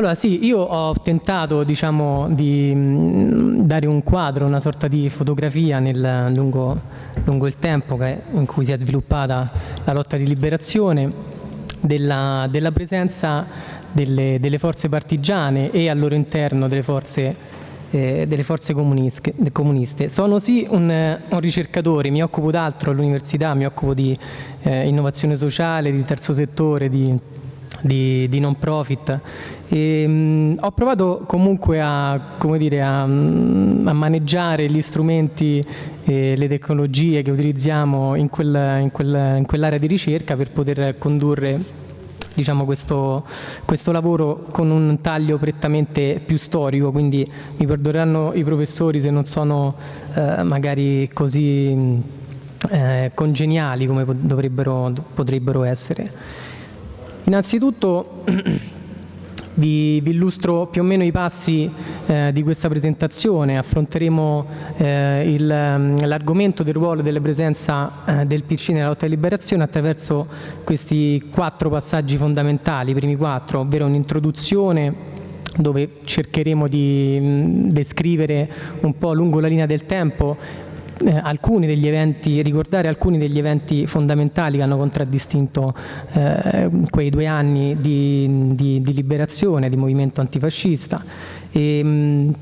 Allora sì, io ho tentato diciamo, di mh, dare un quadro, una sorta di fotografia nel, lungo, lungo, il tempo che, in cui si è sviluppata la lotta di liberazione, della, della presenza delle, delle, forze partigiane e al loro interno delle forze, eh, delle forze comuniste. Sono sì un, un, ricercatore, mi occupo d'altro all'università, mi occupo di eh, innovazione sociale, di terzo settore, di di, di non profit. E, mh, ho provato comunque a, dire, a, a maneggiare gli strumenti e le tecnologie che utilizziamo in, quel, in, quel, in quell'area di ricerca per poter condurre diciamo, questo, questo, lavoro con un taglio prettamente più storico, quindi mi perdoneranno i professori se non sono eh, magari così eh, congeniali come potrebbero essere. Innanzitutto vi, vi, illustro più o meno i passi eh, di questa presentazione, affronteremo eh, mm, l'argomento del ruolo e della presenza eh, del PC nella lotta di liberazione attraverso questi quattro passaggi fondamentali, i primi quattro, ovvero un'introduzione dove cercheremo di mm, descrivere un po' lungo la linea del tempo eh, alcuni degli eventi, ricordare alcuni degli eventi fondamentali che hanno contraddistinto eh, quei due anni di, di, di, liberazione, di movimento antifascista. E, mh,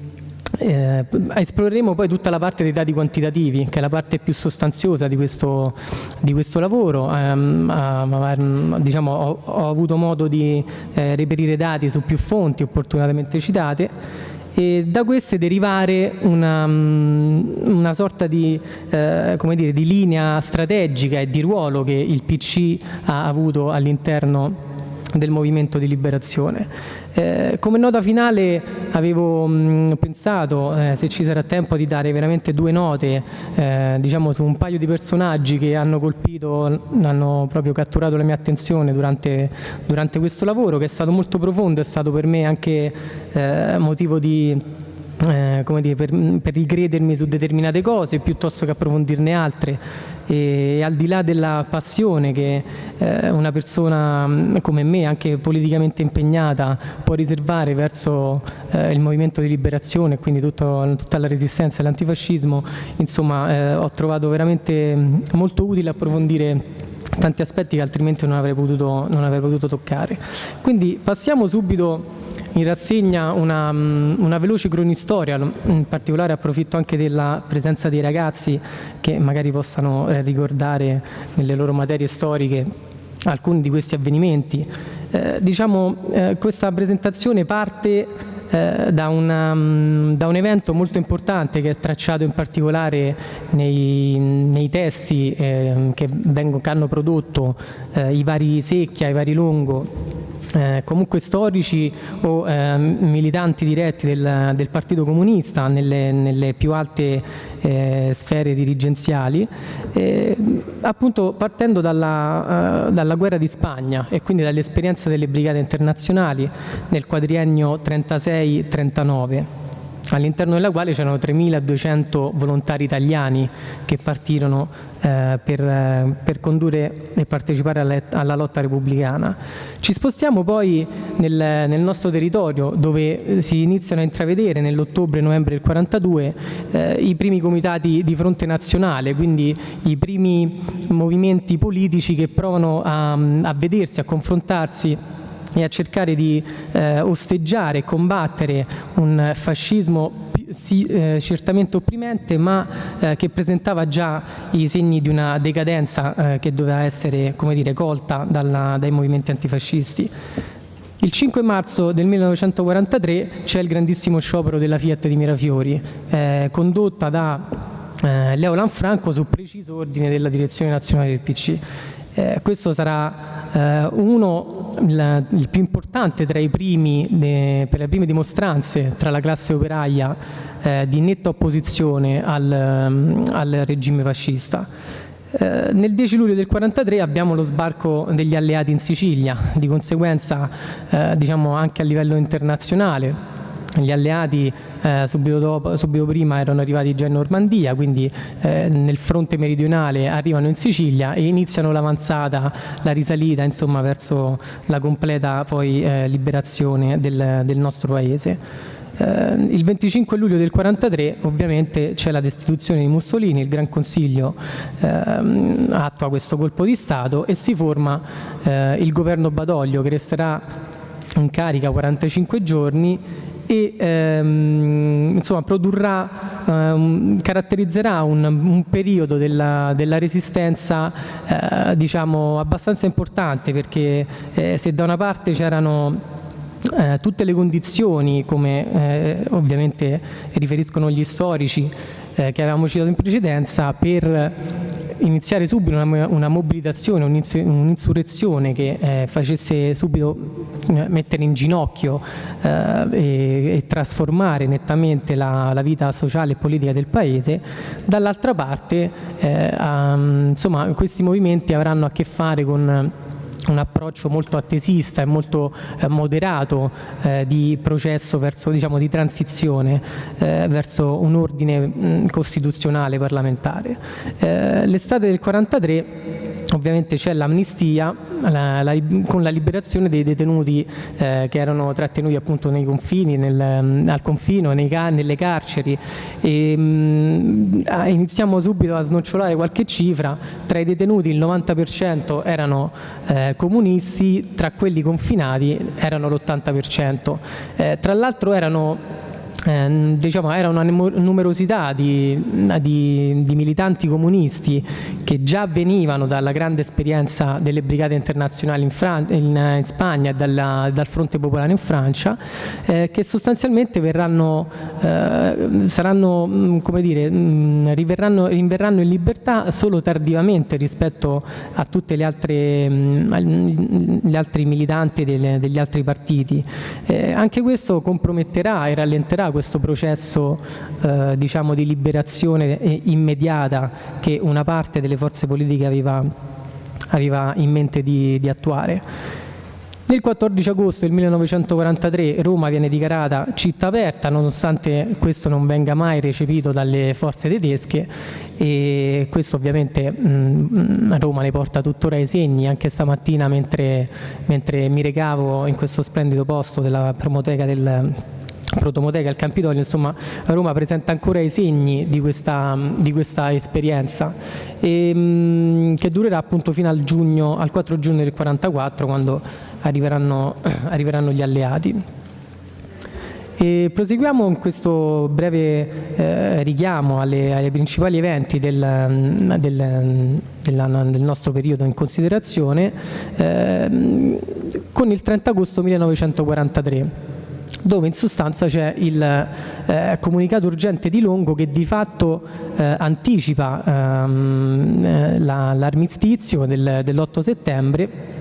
eh, esploreremo poi tutta la parte dei dati quantitativi, che è la parte più sostanziosa di questo, di questo lavoro. Eh, diciamo, ho, ho, avuto modo di eh, reperire dati su più fonti opportunamente citate e da queste derivare una, mm, una sorta di, eh, dire, di linea strategica e di ruolo che il PC ha avuto all'interno del movimento di liberazione. Eh, come nota finale avevo mh, mm, pensato, eh, se ci sarà tempo, di dare veramente due note eh, diciamo su un paio di personaggi che hanno colpito, hanno proprio catturato la mia attenzione durante, durante questo lavoro, che è stato molto profondo, è stato per me anche eh, motivo di eh, come dire, per, per, ricredermi su determinate cose piuttosto che approfondirne altre e, al di là della passione che eh, una persona mm, come me, anche politicamente impegnata, può riservare verso eh, il movimento di liberazione e quindi tutto, tutta la resistenza all'antifascismo, insomma eh, ho trovato veramente mm, molto utile approfondire tanti aspetti che altrimenti non avrei potuto, non avrei potuto toccare. Quindi passiamo subito in rassegna una, mm, una, veloce cronistoria, in particolare approfitto anche della presenza dei ragazzi che magari possano eh, ricordare nelle loro materie storiche alcuni di questi avvenimenti. Eh, diciamo, eh, questa presentazione parte eh, da, una, mm, da, un evento molto importante che è tracciato in particolare nei, nei testi eh, che, vengo, che, hanno prodotto eh, i vari Secchia, i vari Longo eh, comunque storici o eh, militanti diretti del, del, Partito Comunista nelle, nelle più alte eh, sfere dirigenziali, eh, appunto partendo dalla, uh, dalla, guerra di Spagna e quindi dall'esperienza delle brigate internazionali nel quadriennio 36-39 all'interno della quale c'erano 3.200 volontari italiani che partirono eh, per, eh, per, condurre e partecipare alla, alla, lotta repubblicana. Ci spostiamo poi nel, nel, nostro territorio dove eh, si iniziano a intravedere nell'ottobre-novembre del 42 eh, i primi comitati di fronte nazionale, quindi i primi movimenti politici che provano a, a vedersi, a confrontarsi e a cercare di eh, osteggiare e combattere un fascismo sì, eh, certamente opprimente ma eh, che presentava già i segni di una decadenza eh, che doveva essere come dire, colta dalla, dai movimenti antifascisti. Il 5 marzo del 1943 c'è il grandissimo sciopero della Fiat di Mirafiori, eh, condotta da eh, Leo Lanfranco su preciso ordine della direzione nazionale del PC. Eh, questo sarà eh, uno, il, il, più importante tra i primi, de, per le prime dimostranze tra la classe operaia eh, di netta opposizione al, al regime fascista. Eh, nel 10 luglio del 43 abbiamo lo sbarco degli alleati in Sicilia, di conseguenza eh, diciamo anche a livello internazionale gli alleati eh, subito, dopo, subito, prima erano arrivati già in Normandia, quindi eh, nel fronte meridionale arrivano in Sicilia e iniziano l'avanzata, la risalita insomma, verso la completa poi, eh, liberazione del, del nostro paese. Eh, il 25 luglio del 43 ovviamente c'è la destituzione di Mussolini, il Gran Consiglio ehm, attua questo colpo di Stato e si forma eh, il governo Badoglio che resterà in carica 45 giorni e ehm, insomma, produrrà, ehm, caratterizzerà un, un periodo della, della resistenza eh, diciamo abbastanza importante perché eh, se da una parte c'erano eh, tutte le condizioni, come eh, ovviamente riferiscono gli storici eh, che avevamo citato in precedenza, per iniziare subito una, una mobilitazione, un'insurrezione che eh, facesse subito eh, mettere in ginocchio eh, e, e, trasformare nettamente la, la, vita sociale e politica del paese, dall'altra parte um, insomma, questi movimenti avranno a che fare con un approccio molto attesista e molto eh, moderato eh, di processo verso, diciamo, di transizione eh, verso un ordine mh, costituzionale parlamentare. Eh, l'estate del 43 ovviamente c'è l'amnistia la, la, con la liberazione dei detenuti eh, che erano trattenuti appunto nei confini, nel, al confino, nei, nelle carceri e, mh, iniziamo subito a snocciolare qualche cifra, tra i detenuti il 90% erano eh, comunisti, tra quelli confinati erano l'80%. Eh, tra l'altro erano eh, diciamo, era una numerosità di, di, di, militanti comunisti che già venivano dalla grande esperienza delle brigate internazionali in, Fran in, in Spagna e dalla, dal fronte popolare in Francia eh, che sostanzialmente verranno, eh, saranno, mm, come dire, mh, mm, rinverranno in libertà solo tardivamente rispetto a tutti mm, gli altri militanti delle, degli altri partiti. Eh, anche questo comprometterà e rallenterà questo processo eh, diciamo di liberazione immediata che una parte delle forze politiche aveva, aveva in mente di, di attuare. Nel 14 agosto del 1943 Roma viene dichiarata città aperta nonostante questo non venga mai recepito dalle forze tedesche e questo ovviamente mh, Roma ne porta tuttora i segni anche stamattina mentre, mentre mi recavo in questo splendido posto della promoteca del Protomoteca, il Campidoglio, insomma Roma presenta ancora i segni di questa, di questa esperienza e, mh, che durerà appunto fino al, giugno, al 4 giugno del 44 quando arriveranno, arriveranno gli alleati. E proseguiamo in questo breve eh, richiamo alle, ai principali eventi del, del, della, del, nostro periodo in considerazione eh, con il 30 agosto 1943 dove in sostanza c'è il eh, comunicato urgente di Longo che di fatto eh, anticipa ehm, eh, l'armistizio del, dell'8 settembre.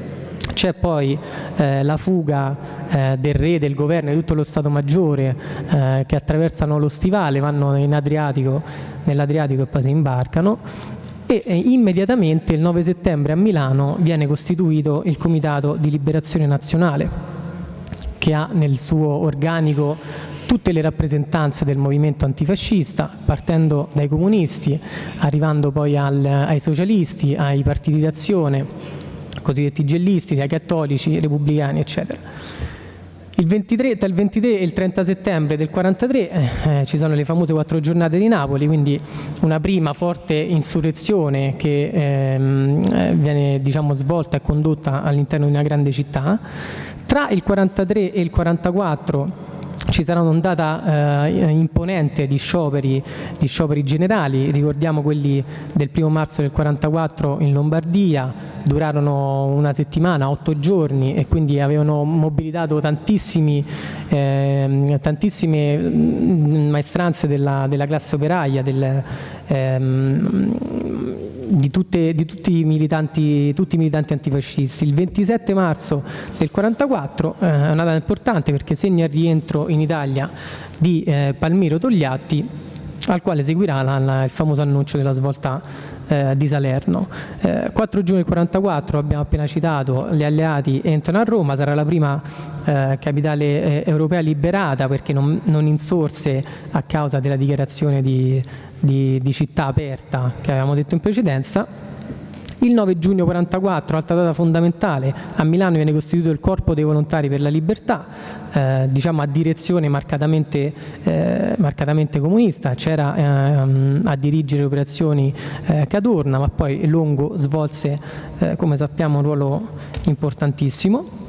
C'è poi eh, la fuga eh, del re, del governo e di tutto lo Stato Maggiore eh, che attraversano lo stivale, vanno Adriatico, nell'Adriatico e poi si imbarcano. E eh, immediatamente il 9 settembre a Milano viene costituito il Comitato di Liberazione Nazionale che ha nel suo organico tutte le rappresentanze del movimento antifascista, partendo dai comunisti, arrivando poi al, ai socialisti, ai partiti d'azione, cosiddetti gellisti, ai cattolici, repubblicani, eccetera. Il 23, tra il 23 e il 30 settembre del 43 eh, eh, ci sono le famose quattro giornate di Napoli, quindi una prima forte insurrezione che ehm, eh, viene diciamo, svolta e condotta all'interno di una grande città, tra il 43 e il 44 ci sarà un'ondata eh, imponente di scioperi, di scioperi, generali, ricordiamo quelli del primo marzo del 44 in Lombardia, durarono una settimana, otto giorni e quindi avevano mobilitato eh, tantissime mm, maestranze della, della classe operaia, del, ehm, di, tutte, di tutti, i militanti, tutti, i militanti, antifascisti. Il 27 marzo del 1944 eh, è una data importante perché segna il rientro in Italia di eh, Palmiro Togliatti al quale seguirà la, la, il famoso annuncio della svolta eh, di Salerno. Eh, 4 giugno del 44, abbiamo appena citato, gli alleati entrano a Roma, sarà la prima eh, capitale eh, europea liberata perché non, non, insorse a causa della dichiarazione di, di, di città aperta che avevamo detto in precedenza il 9 giugno 44, altra data fondamentale, a Milano viene costituito il Corpo dei Volontari per la Libertà, eh, diciamo a direzione marcatamente, eh, marcatamente comunista, c'era eh, a dirigere le operazioni eh, Cadorna, ma poi Longo svolse, eh, come sappiamo, un ruolo importantissimo.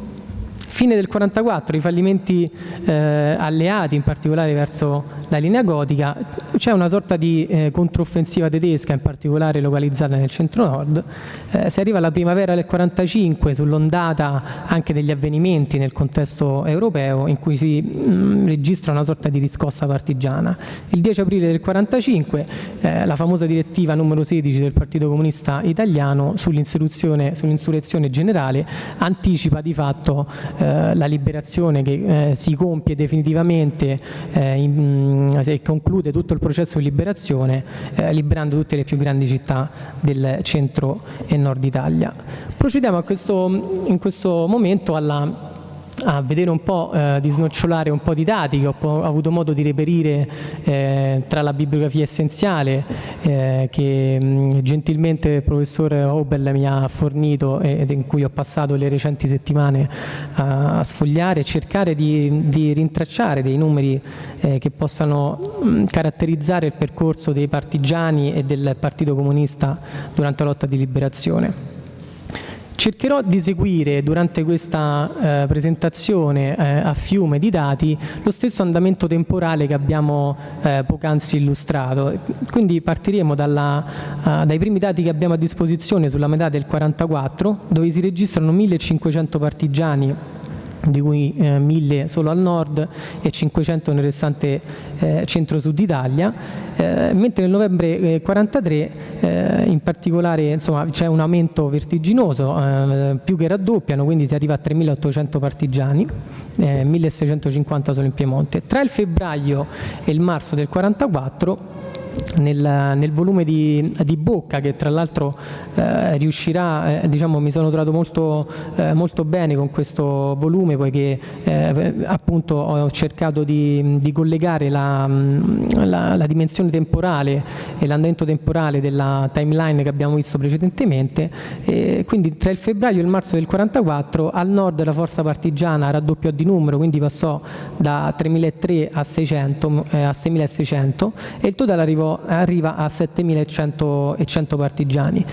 Fine del 44, i fallimenti eh, alleati, in particolare verso la linea gotica, c'è una sorta di eh, controffensiva tedesca, in particolare localizzata nel centro-nord. Eh, si arriva alla primavera del 45 sull'ondata anche degli avvenimenti nel contesto europeo in cui si mh, mm, registra una sorta di riscossa partigiana. Il 10 aprile del 45 eh, la famosa direttiva numero 16 del Partito Comunista Italiano sull'insurrezione sull generale anticipa di fatto eh, eh, la liberazione che eh, si compie definitivamente eh, in, e conclude tutto il processo di liberazione liberando tutte le più grandi città del centro e nord Italia. Procediamo questo, in questo momento alla a vedere un po', eh, di snocciolare un po' di dati che ho, avuto modo di reperire eh, tra la bibliografia essenziale eh, che mh, gentilmente il professor Hobel mi ha fornito ed in cui ho passato le recenti settimane a, a sfogliare e cercare di, di, rintracciare dei numeri eh, che possano mh, caratterizzare il percorso dei partigiani e del Partito Comunista durante la lotta di liberazione. Cercherò di seguire durante questa eh, presentazione eh, a fiume di dati lo stesso andamento temporale che abbiamo eh, poc'anzi illustrato. Quindi partiremo dalla, dai primi dati che abbiamo a disposizione sulla metà del 44 dove si registrano 1500 partigiani di cui eh, 1000 solo al nord e 500 nel restante eh, centro-sud Italia, eh, mentre nel novembre 43 eh, in particolare c'è un aumento vertiginoso, eh, più che raddoppiano, quindi si arriva a 3.800 partigiani, 1.650 eh, solo in Piemonte. Tra il febbraio e il marzo del 44 nel, nel volume di, di, Bocca che tra l'altro eh, riuscirà, eh, diciamo mi sono trovato molto, eh, molto, bene con questo volume poiché eh, appunto ho cercato di, di collegare la, la, la, dimensione temporale e l'andamento temporale della timeline che abbiamo visto precedentemente. Quindi tra il febbraio e il marzo del 44 al nord la forza partigiana raddoppiò di numero quindi passò da 3.300 a, 600, eh, a 6.600 e il totale arrivò arriva a 7.100 partigiani.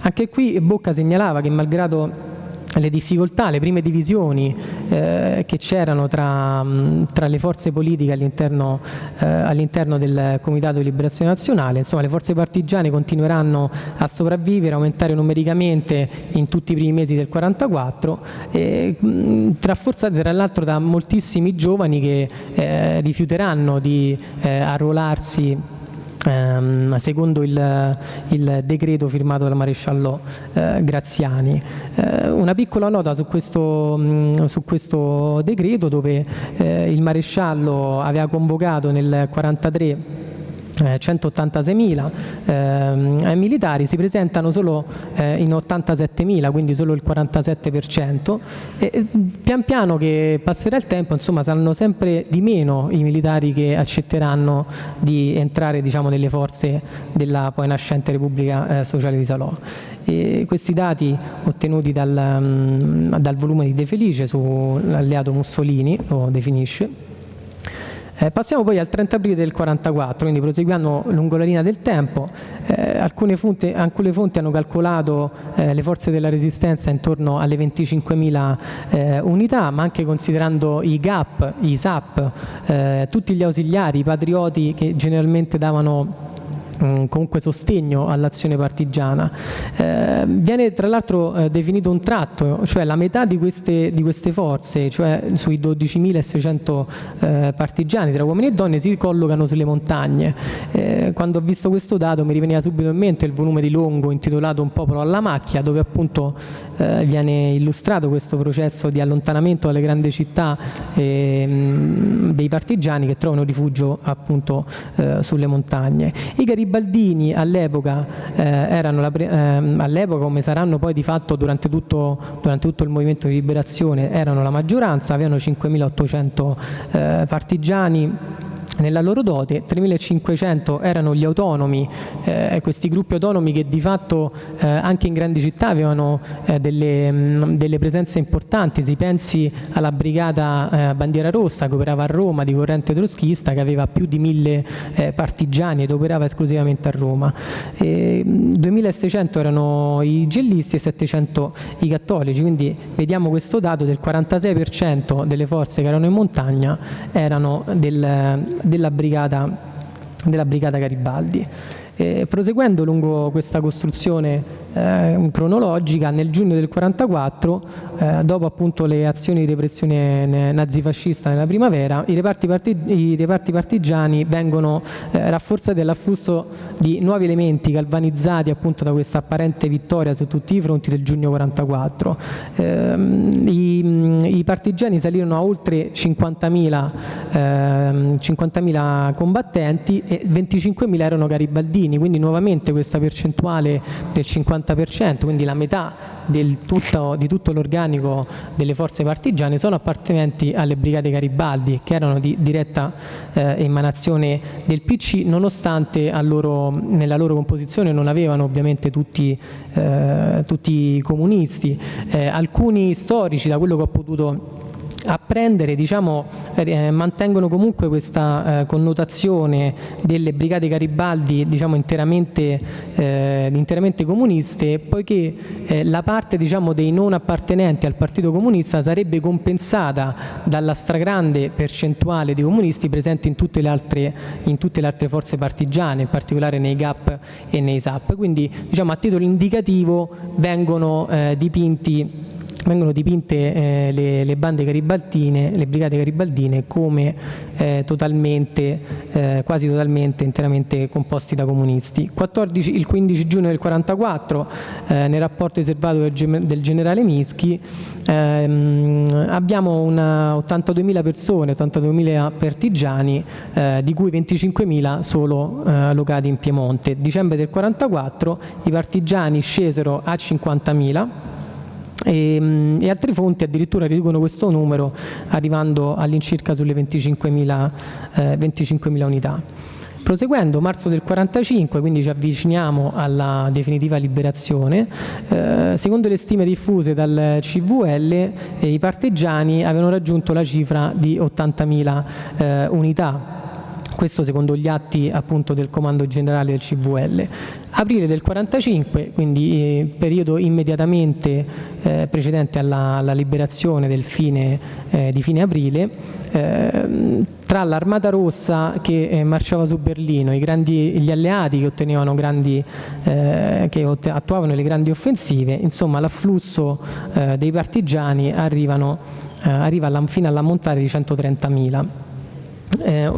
Anche qui Bocca segnalava che malgrado le difficoltà, le prime divisioni eh, che c'erano tra, tra, le forze politiche all'interno eh, all del Comitato di Liberazione Nazionale, insomma le forze partigiane continueranno a sopravvivere, aumentare numericamente in tutti i primi mesi del 44, eh, rafforzate tra l'altro da moltissimi giovani che eh, rifiuteranno di eh, arruolarsi ehm, secondo il, il, decreto firmato dal maresciallo eh, Graziani. Eh, una piccola nota su questo, mh, su questo decreto dove eh, il maresciallo aveva convocato nel 1943 eh, 186.000 eh, militari si presentano solo eh, in 87.000 quindi solo il 47% e pian piano che passerà il tempo insomma saranno sempre di meno i militari che accetteranno di entrare diciamo, nelle forze della poi nascente Repubblica eh, Sociale di Salò. E questi dati ottenuti dal, um, dal volume di De Felice sull'alleato Mussolini lo definisce eh, passiamo poi al 30 aprile del 44, quindi proseguendo lungo la linea del tempo, eh, alcune, fonti, alcune, fonti, hanno calcolato eh, le forze della resistenza intorno alle 25.000 eh, unità, ma anche considerando i GAP, i SAP, eh, tutti gli ausiliari, i patrioti che generalmente davano comunque sostegno all'azione partigiana. Eh, viene tra l'altro eh, definito un tratto, cioè la metà di queste, di queste forze, cioè sui 12.600 eh, partigiani tra uomini e donne, si collocano sulle montagne. Eh, quando ho visto questo dato mi riveniva subito in mente il volume di Longo intitolato Un popolo alla macchia, dove appunto eh, viene illustrato questo processo di allontanamento dalle grandi città ehm, dei partigiani che trovano rifugio appunto eh, sulle montagne. I garibaldini all'epoca eh, erano eh, all'epoca come saranno poi di fatto durante tutto, durante tutto, il movimento di liberazione erano la maggioranza, avevano 5.800 eh, partigiani nella loro dote, 3.500 erano gli autonomi, eh, questi gruppi autonomi che di fatto eh, anche in grandi città avevano eh, delle, mh, mm, delle, presenze importanti, si pensi alla brigata eh, Bandiera Rossa che operava a Roma di corrente troschista che aveva più di 1.000 eh, partigiani ed operava esclusivamente a Roma. 2.600 mm, erano i gellisti e 700 i cattolici, quindi vediamo questo dato del 46% delle forze che erano in montagna erano del della brigata, della brigata Garibaldi. Eh, proseguendo lungo questa costruzione eh, cronologica, nel giugno del 44, eh, dopo appunto le azioni di repressione nazifascista nella primavera, i reparti, parti, i reparti partigiani vengono eh, rafforzati dall'afflusso di nuovi elementi galvanizzati appunto da questa apparente vittoria su tutti i fronti del giugno 44. Ehm, i, i, partigiani salirono a oltre 50.000 50 ehm, combattenti e 25.000 erano garibaldini, quindi nuovamente questa percentuale del 50 50%, quindi la metà tutto, di tutto l'organico delle forze partigiane sono appartenenti alle brigate Garibaldi che erano di diretta eh, emanazione del PC nonostante loro, nella loro composizione non avevano ovviamente tutti, eh, tutti i comunisti. Eh, alcuni storici da quello che ho potuto apprendere diciamo, eh, mantengono comunque questa eh, connotazione delle brigate Garibaldi diciamo, interamente, eh, interamente, comuniste poiché eh, la parte diciamo, dei non appartenenti al Partito Comunista sarebbe compensata dalla stragrande percentuale di comunisti presenti in tutte le altre, tutte le altre forze partigiane, in particolare nei GAP e nei SAP. Quindi diciamo, a titolo indicativo vengono eh, dipinti vengono dipinte eh, le, le, bande garibaldine, le brigate garibaldine come eh, totalmente, eh, quasi totalmente, interamente composti da comunisti. 14, il 15 giugno del 1944, eh, nel rapporto riservato del, del generale Mischi, ehm, abbiamo 82.000 persone, 82.000 partigiani, eh, di cui 25.000 solo eh, locati in Piemonte. Dicembre del 1944 i partigiani scesero a 50.000 e, ehm, e, altre fonti addirittura riducono questo numero arrivando all'incirca sulle 25.000 eh, 25 unità. Proseguendo, marzo del 45, quindi ci avviciniamo alla definitiva liberazione, eh, secondo le stime diffuse dal CVL eh, i partigiani avevano raggiunto la cifra di 80.000 eh, unità, questo secondo gli atti appunto del comando generale del CVL. Aprile del 45, quindi eh, periodo immediatamente eh, precedente alla, alla, liberazione del fine, eh, di fine aprile, eh, tra l'Armata Rossa che eh, marciava su Berlino, grandi, gli alleati che, grandi, eh, che attuavano le grandi offensive, insomma l'afflusso dei partigiani arrivano, arriva alla, fino all'ammontare di 130.000. Eh,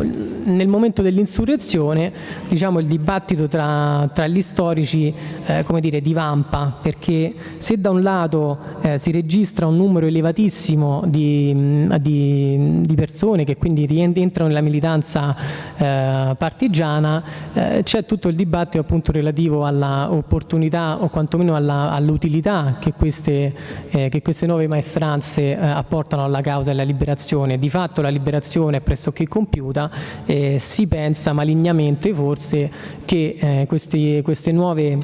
nel momento dell'insurrezione diciamo, il dibattito tra, tra gli storici eh, come dire, divampa perché se da un lato eh, si registra un numero elevatissimo di, di, di, persone che quindi rientrano nella militanza eh, partigiana eh, c'è tutto il dibattito appunto relativo all'opportunità o quantomeno all'utilità che, queste, eh, che queste nuove maestranze apportano alla causa della liberazione. Di fatto la liberazione è pressoché compiuta, eh, si pensa malignamente forse che eh, questi, queste nuove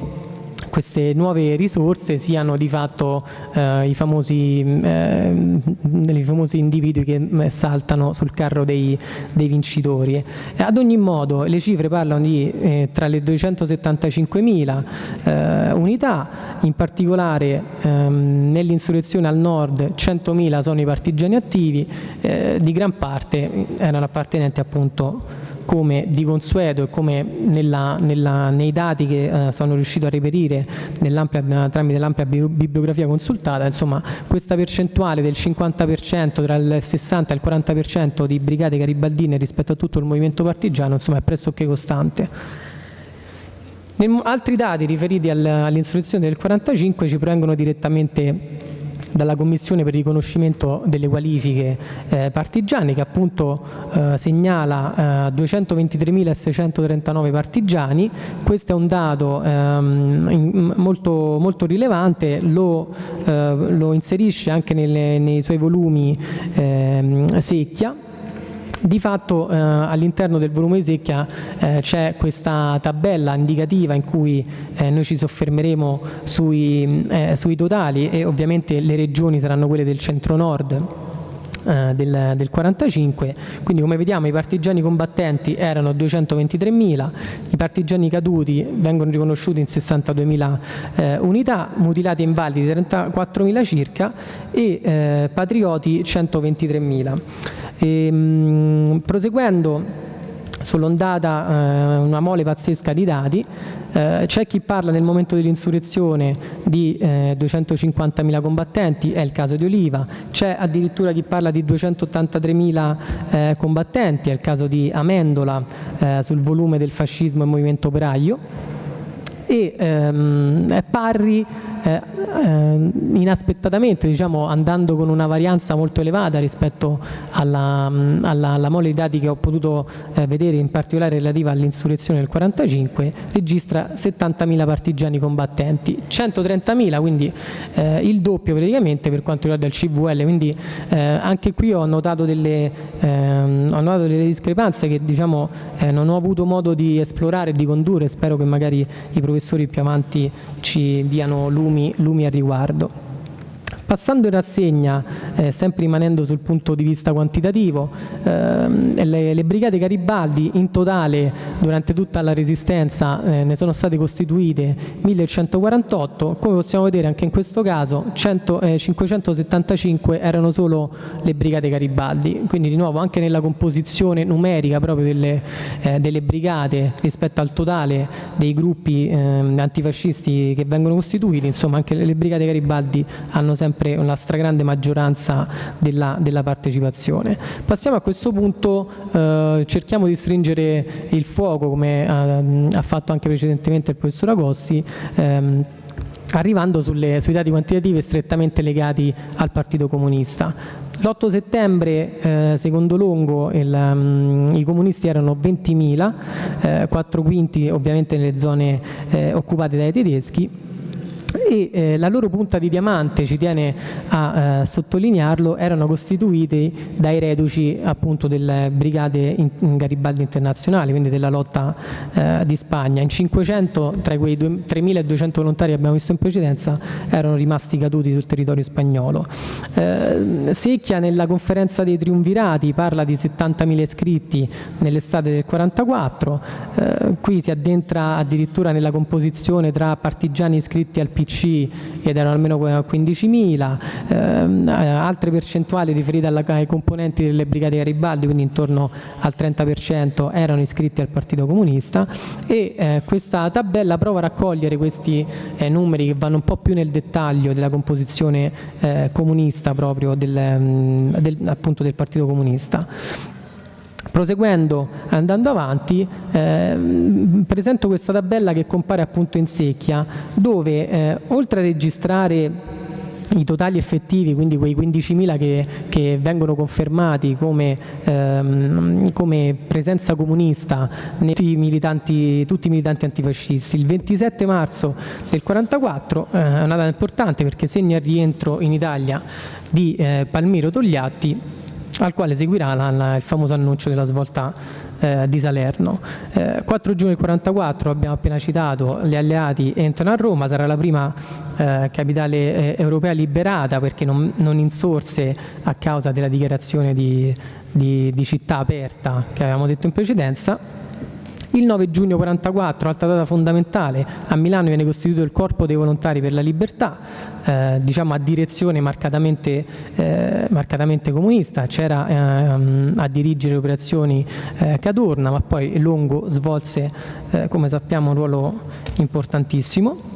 queste nuove risorse siano di fatto eh, i, famosi, eh, i, famosi, individui che mm, saltano sul carro dei, dei vincitori. ad ogni modo le cifre parlano di eh, tra le 275.000 eh, unità, in particolare ehm, nell'insurrezione al nord 100.000 sono i partigiani attivi, di gran parte erano appartenenti appunto come di consueto e come nella, nella, nei dati che eh, sono riuscito a reperire tramite l'ampia bibliografia consultata, insomma questa percentuale del 50% tra il 60 e il 40% di brigate garibaldine rispetto a tutto il movimento partigiano insomma, è pressoché costante. Altri dati riferiti all'insurrezione del 45 ci provengono direttamente dalla Commissione per il riconoscimento delle qualifiche eh, partigiane che appunto eh, segnala 223.639 partigiani, questo è un dato ehm, molto, molto, rilevante, lo, lo inserisce anche nelle, nei suoi volumi ehm, secchia di fatto eh, all'interno del volume di secchia eh, c'è questa tabella indicativa in cui eh, noi ci soffermeremo sui, eh, sui totali e ovviamente le regioni saranno quelle del centro-nord eh, del, del 45, quindi come vediamo i partigiani combattenti erano 223.000, i partigiani caduti vengono riconosciuti in 62.000 eh, unità, mutilati e invalidi 34.000 circa e eh, patrioti 123.000. E, mh, proseguendo sull'ondata eh, una mole pazzesca di dati, eh, c'è chi parla nel momento dell'insurrezione di eh, 250.000 combattenti, è il caso di Oliva, c'è addirittura chi parla di 283.000 eh, combattenti, è il caso di Amendola eh, sul volume del fascismo e movimento operaio, e ehm, Parri eh, eh, inaspettatamente, diciamo, andando con una varianza molto elevata rispetto alla, alla, alla mole di dati che ho potuto eh, vedere, in particolare relativa all'insurrezione del 45, registra 70.000 partigiani combattenti, 130.000, quindi eh, il doppio praticamente per quanto riguarda il CVL, quindi eh, anche qui ho notato delle, ehm, ho notato delle discrepanze che diciamo, eh, non ho avuto modo di esplorare e di condurre, spero che magari i professori più avanti ci diano lumi, lumi a riguardo. Passando in rassegna, eh, sempre rimanendo sul punto di vista quantitativo, ehm, le, le, brigate Garibaldi in totale durante tutta la resistenza eh, ne sono state costituite 1148, come possiamo vedere anche in questo caso 100, eh, 575 erano solo le brigate Garibaldi, quindi di nuovo anche nella composizione numerica proprio delle, eh, delle brigate rispetto al totale dei gruppi ehm, antifascisti che vengono costituiti, insomma anche le brigate Garibaldi hanno sempre sempre una stragrande maggioranza della, della partecipazione. Passiamo a questo punto, eh, cerchiamo di stringere il fuoco come eh, ha fatto anche precedentemente il professor Agossi, ehm, arrivando sulle, sui dati quantitativi strettamente legati al Partito Comunista. L'8 settembre, eh, secondo Longo, il, um, i comunisti erano 20.000, eh, 4 quinti ovviamente nelle zone eh, occupate dai tedeschi, e eh, la loro punta di diamante, ci tiene a eh, sottolinearlo, erano costituiti dai reduci appunto delle brigate in, in Garibaldi internazionali, quindi della lotta eh, di Spagna. In 500 tra quei 3.200 volontari che abbiamo visto in precedenza erano rimasti caduti sul territorio spagnolo. Eh, Secchia nella conferenza dei triumvirati parla di 70.000 iscritti nell'estate del 44, eh, qui si addentra addirittura nella composizione tra partigiani iscritti al PC PC ed erano almeno 15.000, ehm, altre percentuali riferite alla, ai componenti delle brigate Garibaldi, quindi intorno al 30% erano iscritti al Partito Comunista e eh, questa tabella prova a raccogliere questi eh, numeri che vanno un po' più nel dettaglio della composizione eh, comunista proprio del, mm, del, appunto del Partito Comunista. Proseguendo, andando avanti, eh, presento questa tabella che compare appunto in secchia, dove eh, oltre a registrare i totali effettivi, quindi quei 15.000 che, che, vengono confermati come, ehm, come presenza comunista tutti i, militanti, tutti i militanti antifascisti. Il 27 marzo del 1944 eh, è una data importante perché segna il rientro in Italia di eh, Palmiro Togliatti al quale seguirà la, la, il famoso annuncio della svolta eh, di Salerno. Eh, 4 giugno del 44, abbiamo appena citato, gli alleati entrano a Roma, sarà la prima eh, capitale eh, europea liberata perché non, non, insorse a causa della dichiarazione di, di, di città aperta che avevamo detto in precedenza il 9 giugno 44, altra data fondamentale, a Milano viene costituito il Corpo dei Volontari per la Libertà, eh, diciamo a direzione marcatamente, eh, marcatamente comunista, c'era eh, a dirigere le operazioni eh, Cadorna, ma poi Longo svolse, eh, come sappiamo, un ruolo importantissimo.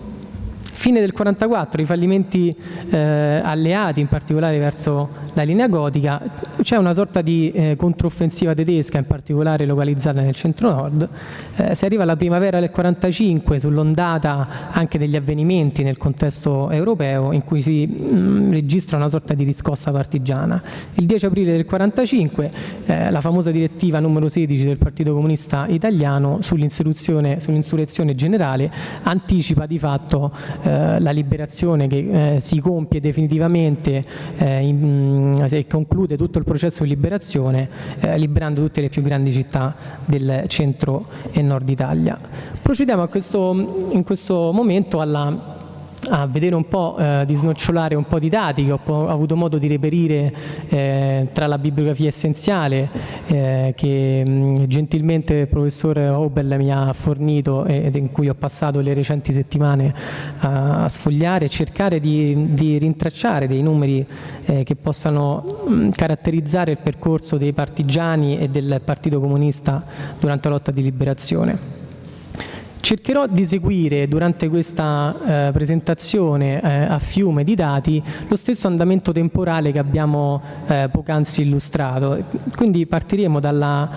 Fine del 44, i fallimenti eh, alleati, in particolare verso la linea gotica, c'è una sorta di eh, controffensiva tedesca, in particolare localizzata nel centro-nord. Eh, si arriva alla primavera del 45 sull'ondata anche degli avvenimenti nel contesto europeo in cui si mh, mm, registra una sorta di riscossa partigiana. Il 10 aprile del 45 eh, la famosa direttiva numero 16 del Partito Comunista Italiano sull'insurrezione sull generale anticipa di fatto eh, la liberazione che eh, si compie definitivamente eh, in, e conclude tutto il processo di liberazione liberando tutte le più grandi città del centro e nord Italia. Procediamo questo, in questo momento alla a vedere un po', eh, di snocciolare un po' di dati che ho, avuto modo di reperire eh, tra la bibliografia essenziale eh, che mh, gentilmente il professor Hobel mi ha fornito ed in cui ho passato le recenti settimane a, a sfogliare e cercare di, di, rintracciare dei numeri eh, che possano mh, caratterizzare il percorso dei partigiani e del Partito Comunista durante la lotta di liberazione. Cercherò di seguire durante questa eh, presentazione eh, a fiume di dati lo stesso andamento temporale che abbiamo eh, poc'anzi illustrato. Quindi partiremo dalla,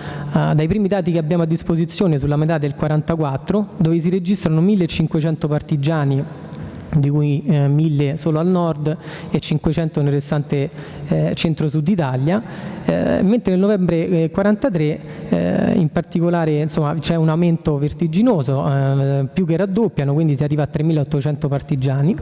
dai primi dati che abbiamo a disposizione sulla metà del 44 dove si registrano 1500 partigiani di cui eh, 1000 solo al nord e 500 nel restante eh, centro-sud Italia, eh, mentre nel novembre 43 eh, eh, in particolare c'è un aumento vertiginoso, eh, più che raddoppiano, quindi si arriva a 3.800 partigiani,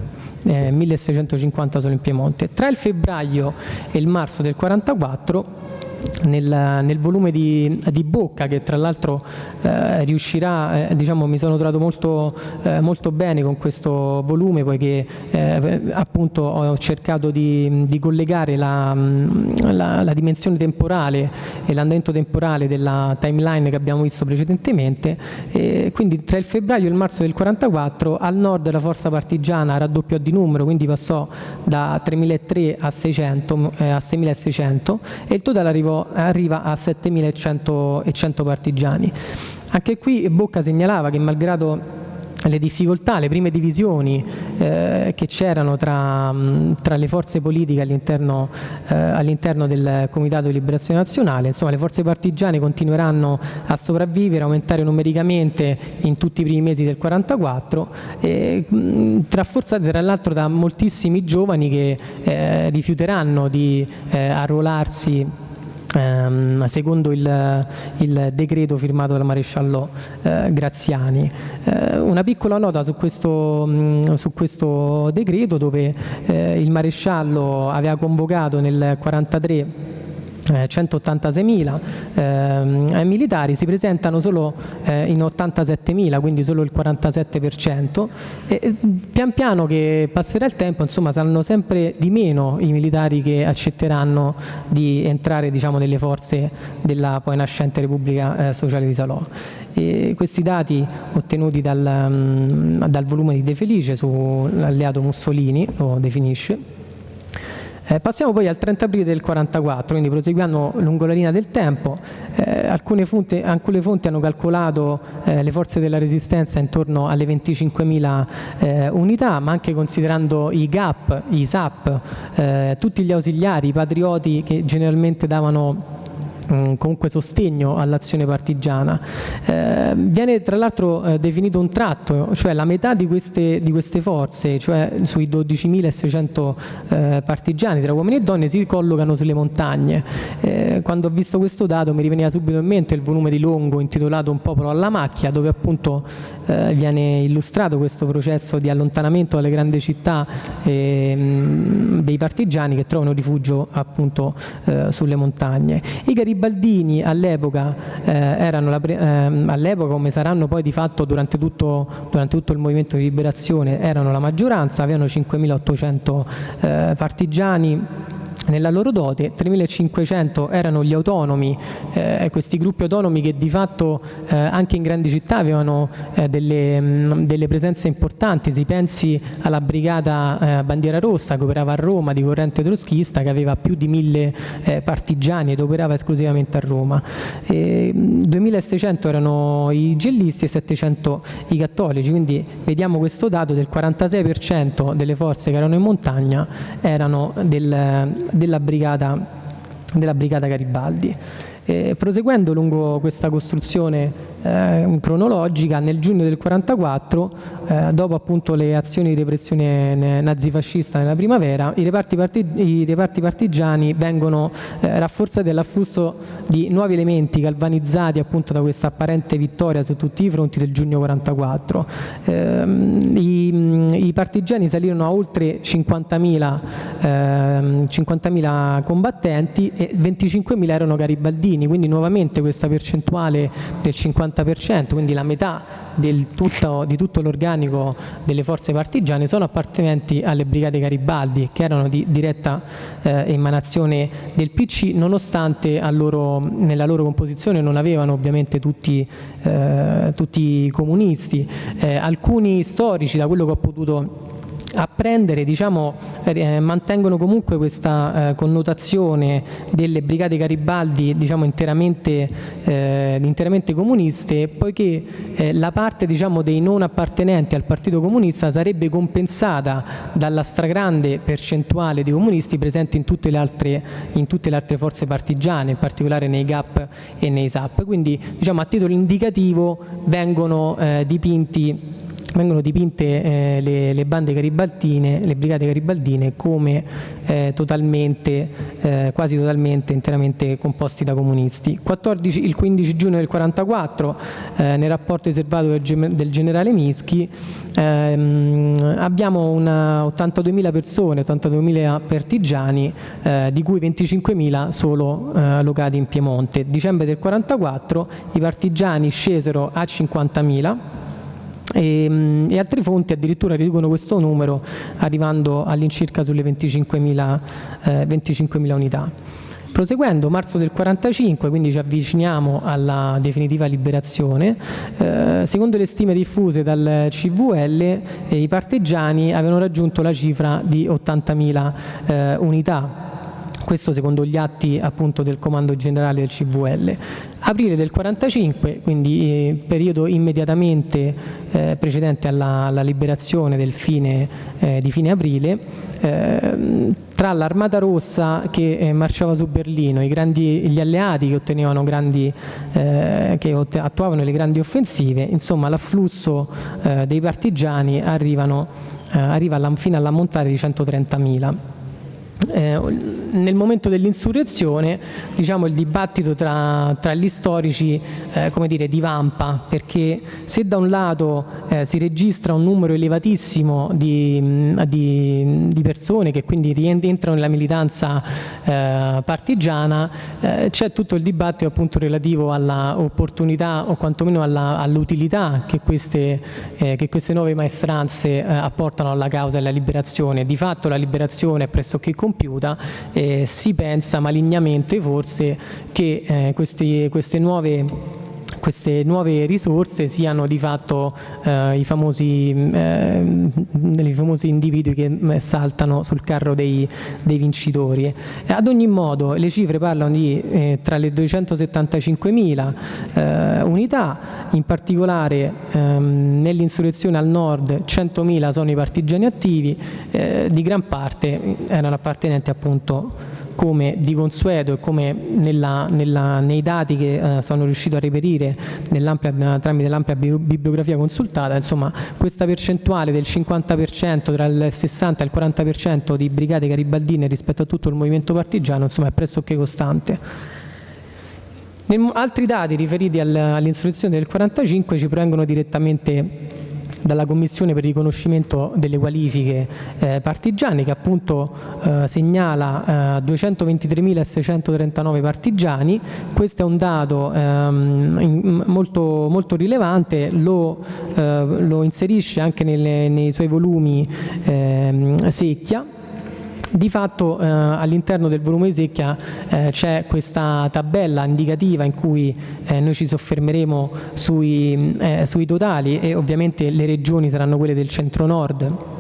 1.650 solo in Piemonte. Tra il febbraio e il marzo del 44 nel, nel volume di, di, Bocca che tra l'altro eh, riuscirà, eh, diciamo mi sono trovato molto, eh, molto, bene con questo volume poiché eh, appunto ho cercato di, di collegare la, la, la, dimensione temporale e l'andamento temporale della timeline che abbiamo visto precedentemente. E quindi tra il febbraio e il marzo del 44 al nord la forza partigiana raddoppiò di numero quindi passò da 3.300 a 600 eh, a 6.600 e il totale arrivò arriva a 7.100 partigiani. Anche qui Bocca segnalava che malgrado le difficoltà, le prime divisioni eh, che c'erano tra, tra, le forze politiche all'interno eh, all del Comitato di Liberazione Nazionale, insomma le forze partigiane continueranno a sopravvivere, aumentare numericamente in tutti i primi mesi del 44, eh, rafforzate tra l'altro da moltissimi giovani che eh, rifiuteranno di eh, arruolarsi ehm, secondo il, il, decreto firmato dal maresciallo eh, Graziani. Eh, una piccola nota su questo, mh, mm, su questo decreto dove eh, il maresciallo aveva convocato nel 1943 186.000 eh, militari si presentano solo eh, in 87.000 quindi solo il 47% e pian piano che passerà il tempo insomma saranno sempre di meno i militari che accetteranno di entrare diciamo, nelle forze della poi nascente Repubblica eh, Sociale di Salò. E questi dati ottenuti dal, um, dal volume di De Felice sull'alleato Mussolini lo definisce eh, passiamo poi al 30 aprile del 44, quindi proseguiamo lungo la linea del tempo. Eh, alcune, fonti, alcune, fonti, hanno calcolato eh, le forze della resistenza intorno alle 25.000 eh, unità, ma anche considerando i GAP, i SAP, eh, tutti gli ausiliari, i patrioti che generalmente davano comunque sostegno all'azione partigiana. Eh, viene tra l'altro eh, definito un tratto, cioè la metà di queste, di queste forze, cioè sui 12.600 eh, partigiani tra uomini e donne, si collocano sulle montagne. Eh, quando ho visto questo dato mi riveniva subito in mente il volume di Longo intitolato Un popolo alla macchia, dove appunto eh, viene illustrato questo processo di allontanamento dalle grandi città ehm, dei partigiani che trovano rifugio appunto eh, sulle montagne. I garibaldini all'epoca eh, ehm, all'epoca come saranno poi di fatto durante tutto, durante tutto il movimento di liberazione erano la maggioranza, avevano 5.800 eh, partigiani nella loro dote, 3.500 erano gli autonomi, eh, questi gruppi autonomi che di fatto eh, anche in grandi città avevano eh, delle, mh, delle, presenze importanti, si pensi alla brigata eh, Bandiera Rossa che operava a Roma di corrente troschista che aveva più di 1.000 eh, partigiani ed operava esclusivamente a Roma. 2.600 erano i gellisti e 700 i cattolici, quindi vediamo questo dato del 46% delle forze che erano in montagna erano del, della, brigata, della brigata Garibaldi. Eh, proseguendo lungo questa costruzione eh, cronologica, nel giugno del 44, eh, dopo appunto le azioni di repressione nazifascista nella primavera, i reparti, parti, i reparti partigiani vengono eh, rafforzati dall'afflusso di nuovi elementi galvanizzati appunto da questa apparente vittoria su tutti i fronti del giugno 44. Ehm, I, i, partigiani salirono a oltre 50.000 50 combattenti e 25.000 erano garibaldini, quindi nuovamente questa percentuale del 50 50%, quindi la metà tutto, di tutto l'organico delle forze partigiane sono appartenenti alle brigate Garibaldi che erano di diretta eh, emanazione del PC nonostante loro, nella loro composizione non avevano ovviamente tutti, eh, tutti i comunisti. Eh, alcuni storici da quello che ho potuto apprendere diciamo, eh, mantengono comunque questa eh, connotazione delle brigate Garibaldi diciamo, interamente, eh, interamente, comuniste poiché eh, la parte diciamo, dei non appartenenti al Partito Comunista sarebbe compensata dalla stragrande percentuale di comunisti presenti in tutte le altre, tutte le altre forze partigiane, in particolare nei GAP e nei SAP. Quindi diciamo, a titolo indicativo vengono eh, dipinti vengono dipinte eh, le, le, bande garibaldine, le brigate garibaldine come eh, totalmente, eh, quasi totalmente, interamente composti da comunisti. 14, il 15 giugno del 1944, eh, nel rapporto riservato del, del generale Mischi, ehm, abbiamo 82.000 persone, 82.000 partigiani, eh, di cui 25.000 solo eh, locati in Piemonte. Dicembre del 1944 i partigiani scesero a 50.000 e, ehm, e, altre fonti addirittura riducono questo numero arrivando all'incirca sulle 25.000 eh, 25 unità. Proseguendo, marzo del 45, quindi ci avviciniamo alla definitiva liberazione, eh, secondo le stime diffuse dal CVL eh, i partigiani avevano raggiunto la cifra di 80.000 eh, unità, questo secondo gli atti appunto del comando generale del CVL. Aprile del 45, quindi eh, periodo immediatamente eh, precedente alla, alla, liberazione del fine, eh, di fine aprile, eh, tra l'Armata Rossa che eh, marciava su Berlino, grandi, gli alleati che, grandi, eh, che attuavano le grandi offensive, insomma l'afflusso dei partigiani arrivano, arriva alla, fino all'ammontare di 130.000. Eh, nel momento dell'insurrezione diciamo, il dibattito tra, tra gli storici eh, dire, divampa perché se da un lato eh, si registra un numero elevatissimo di, di, di, persone che quindi rientrano nella militanza eh, partigiana eh, c'è tutto il dibattito appunto relativo all'opportunità o quantomeno all'utilità che, eh, che, queste nuove maestranze apportano alla causa della liberazione. Di fatto la liberazione è pressoché completa compiuta, eh, si pensa malignamente forse che eh, questi, queste nuove queste nuove risorse siano di fatto eh, i, famosi, eh, i, famosi, individui che eh, saltano sul carro dei, dei vincitori. E ad ogni modo le cifre parlano di eh, tra le 275.000 eh, unità, in particolare ehm, nell'insurrezione al nord 100.000 sono i partigiani attivi, eh, di gran parte erano appartenenti appunto come di consueto e come nella, nella, nei dati che eh, sono riuscito a reperire tramite l'ampia bibliografia consultata, insomma questa percentuale del 50% tra il 60 e il 40% di brigate garibaldine rispetto a tutto il movimento partigiano insomma, è pressoché costante. Altri dati riferiti all'insurrezione del 45 ci provengono direttamente dalla Commissione per il riconoscimento delle qualifiche eh, partigiane che appunto eh, segnala eh, 223.639 partigiani, questo è un dato ehm, molto, molto, rilevante, lo, eh, lo, inserisce anche nelle, nei suoi volumi ehm, secchia di fatto eh, all'interno del volume di secchia eh, c'è questa tabella indicativa in cui eh, noi ci soffermeremo sui, eh, sui, totali e ovviamente le regioni saranno quelle del centro-nord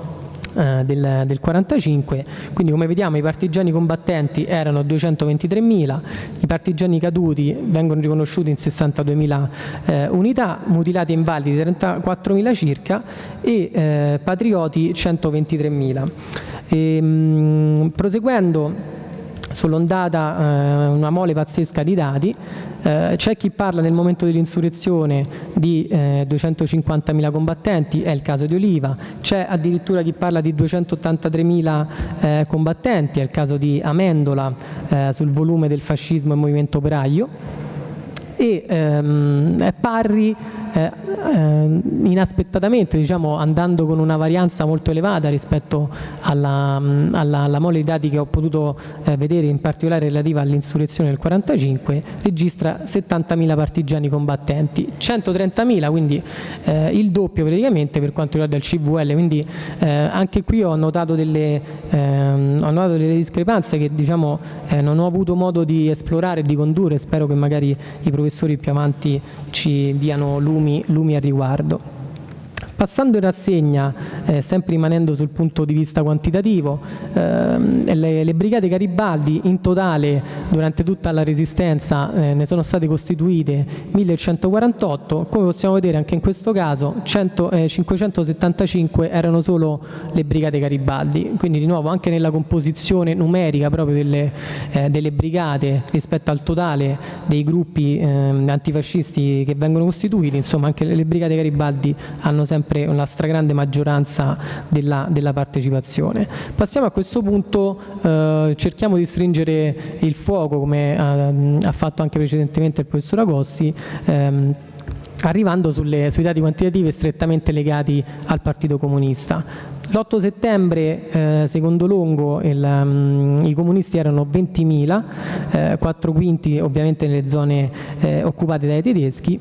eh, del, del 45, quindi come vediamo i partigiani combattenti erano 223.000, i partigiani caduti vengono riconosciuti in 62.000 eh, unità, mutilati e invalidi 34.000 circa e eh, patrioti 123.000. Ehm, proseguendo sull'ondata eh, una mole pazzesca di dati, eh, c'è chi parla nel momento dell'insurrezione di eh, 250.000 combattenti, è il caso di Oliva, c'è addirittura chi parla di 283.000 eh, combattenti, è il caso di Amendola eh, sul volume del fascismo e movimento operaio, e ehm, Parri eh, eh, inaspettatamente, diciamo, andando con una varianza molto elevata rispetto alla, alla, alla mole di dati che ho potuto eh, vedere, in particolare relativa all'insurrezione del 45, registra 70.000 partigiani combattenti, 130.000, quindi eh, il doppio praticamente per quanto riguarda il CVL, quindi eh, anche qui ho notato delle, ehm, ho notato delle discrepanze che diciamo, eh, non ho avuto modo di esplorare e di condurre, spero che magari i professori professori più avanti ci diano lumi, lumi a riguardo. Passando in rassegna, eh, sempre rimanendo sul punto di vista quantitativo, ehm, le, le, brigate Garibaldi in totale durante tutta la resistenza eh, ne sono state costituite 1148, come possiamo vedere anche in questo caso 100, eh, 575 erano solo le brigate Garibaldi, quindi di nuovo anche nella composizione numerica proprio delle, eh, delle brigate rispetto al totale dei gruppi ehm, antifascisti che vengono costituiti, insomma anche le, le brigate Garibaldi hanno sempre sempre una stragrande maggioranza della, della partecipazione. Passiamo a questo punto, eh, cerchiamo di stringere il fuoco come eh, ha fatto anche precedentemente il professor Agossi, ehm, arrivando sulle, sui dati quantitativi strettamente legati al Partito Comunista. L'8 settembre, eh, secondo Longo, il, um, i comunisti erano 20.000, eh, 4 quinti ovviamente nelle zone eh, occupate dai tedeschi,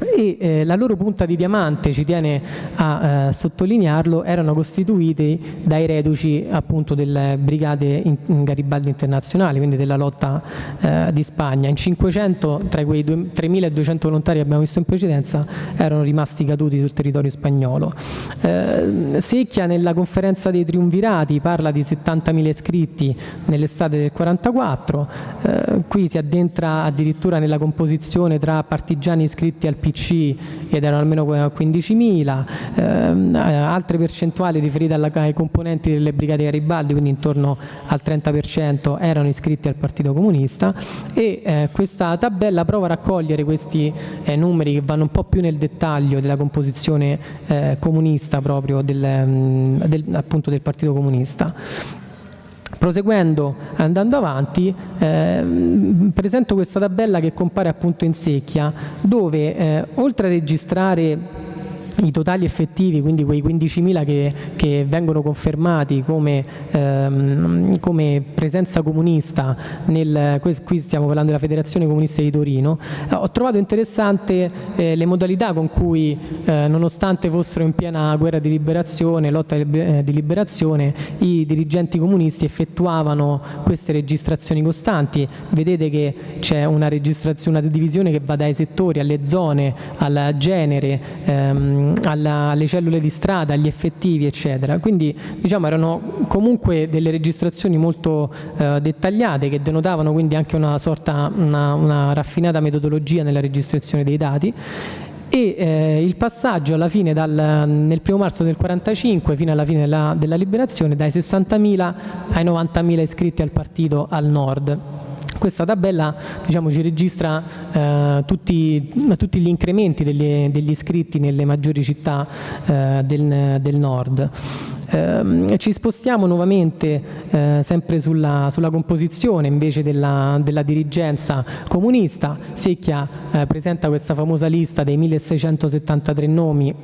e eh, la loro punta di diamante, ci tiene a eh, sottolinearlo, erano costituiti dai reduci appunto delle brigate in, in Garibaldi internazionali, quindi della lotta eh, di Spagna. In 500 tra quei 3.200 volontari che abbiamo visto in precedenza erano rimasti caduti sul territorio spagnolo. Eh, Secchia nella conferenza dei triumvirati parla di 70.000 iscritti nell'estate del 44, eh, qui si addentra addirittura nella composizione tra partigiani iscritti al PC ed erano almeno 15.000, ehm, eh, altre percentuali riferite alla, ai componenti delle brigate Garibaldi, quindi intorno al 30% erano iscritti al Partito Comunista e eh, questa tabella prova a raccogliere questi eh, numeri che vanno un po' più nel dettaglio della composizione eh, comunista proprio del, mm, del, appunto del Partito Comunista. Proseguendo, andando avanti, eh, presento questa tabella che compare appunto in secchia, dove eh, oltre a registrare i totali effettivi, quindi quei 15.000 che, che, vengono confermati come, ehm, come presenza comunista, nel, qui stiamo parlando della Federazione Comunista di Torino, eh, ho trovato interessante eh, le modalità con cui, eh, nonostante fossero in piena guerra di liberazione, lotta di eh, liberazione, i dirigenti comunisti effettuavano queste registrazioni costanti. Vedete che c'è una una divisione che va dai settori alle zone, al genere, ehm, alla, alle cellule di strada, agli effettivi eccetera. Quindi diciamo erano comunque delle registrazioni molto eh, dettagliate che denotavano quindi anche una sorta, una, una raffinata metodologia nella registrazione dei dati e eh, il passaggio alla fine dal, nel primo marzo del 45 fino alla fine della, della liberazione dai 60.000 ai 90.000 iscritti al partito al nord. Questa tabella diciamo, ci registra eh, tutti, tutti, gli incrementi degli, degli, iscritti nelle maggiori città eh, del, del, nord. Eh, ci spostiamo nuovamente eh, sempre sulla, sulla, composizione invece della, della dirigenza comunista. Secchia eh, presenta questa famosa lista dei 1673 nomi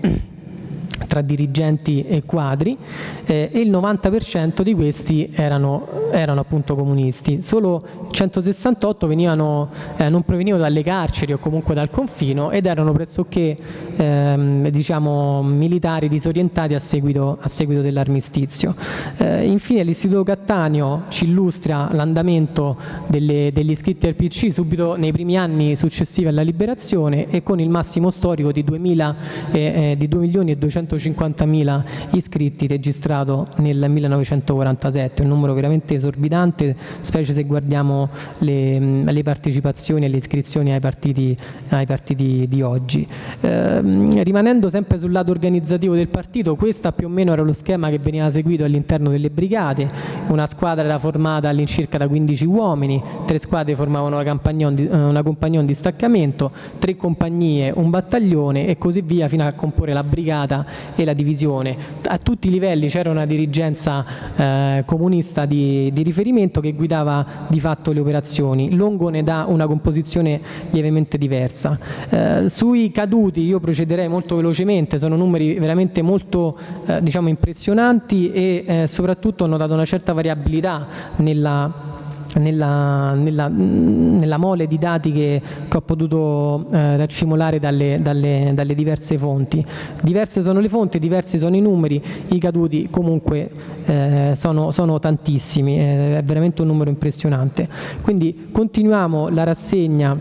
tra dirigenti e quadri eh, e il 90% di questi erano, erano, appunto comunisti. Solo 168 venivano, eh, non provenivano dalle carceri o comunque dal confino ed erano pressoché ehm, diciamo, militari disorientati a seguito, seguito dell'armistizio. Eh, infine l'Istituto Cattaneo ci illustra l'andamento degli iscritti al PC subito nei primi anni successivi alla liberazione e con il massimo storico di 2000, eh, eh, di 2 milioni e 200 150.000 iscritti registrato nel 1947, un numero veramente esorbitante, specie se guardiamo le, le partecipazioni e le iscrizioni ai partiti, ai partiti di oggi. Eh, rimanendo sempre sul lato organizzativo del partito, questo più o meno era lo schema che veniva seguito all'interno delle brigate, una squadra era formata all'incirca da 15 uomini, tre squadre formavano una una compagnon di staccamento, tre compagnie, un battaglione e così via fino a comporre la brigata e la divisione. A tutti i livelli c'era una dirigenza eh, comunista di, di, riferimento che guidava di fatto le operazioni. Longo ne dà una composizione lievemente diversa. Eh, sui caduti io procederei molto velocemente, sono numeri veramente molto eh, diciamo impressionanti e eh, soprattutto hanno dato una certa variabilità nella nella, nella, nella, mole di dati che, che ho potuto eh, raccimolare dalle, dalle, dalle, diverse fonti. Diverse sono le fonti, diversi sono i numeri, i caduti comunque eh, sono, sono, tantissimi, è veramente un numero impressionante. Quindi continuiamo la rassegna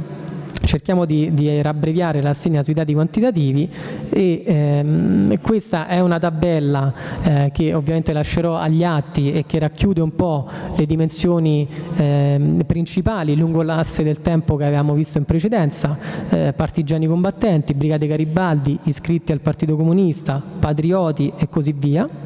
cerchiamo di, di rabbreviare l'assegna sui dati quantitativi e ehm, questa è una tabella eh, che ovviamente lascerò agli atti e che racchiude un po' le dimensioni eh, principali lungo l'asse del tempo che avevamo visto in precedenza, eh, partigiani combattenti, brigate Garibaldi, iscritti al Partito Comunista, patrioti e così via.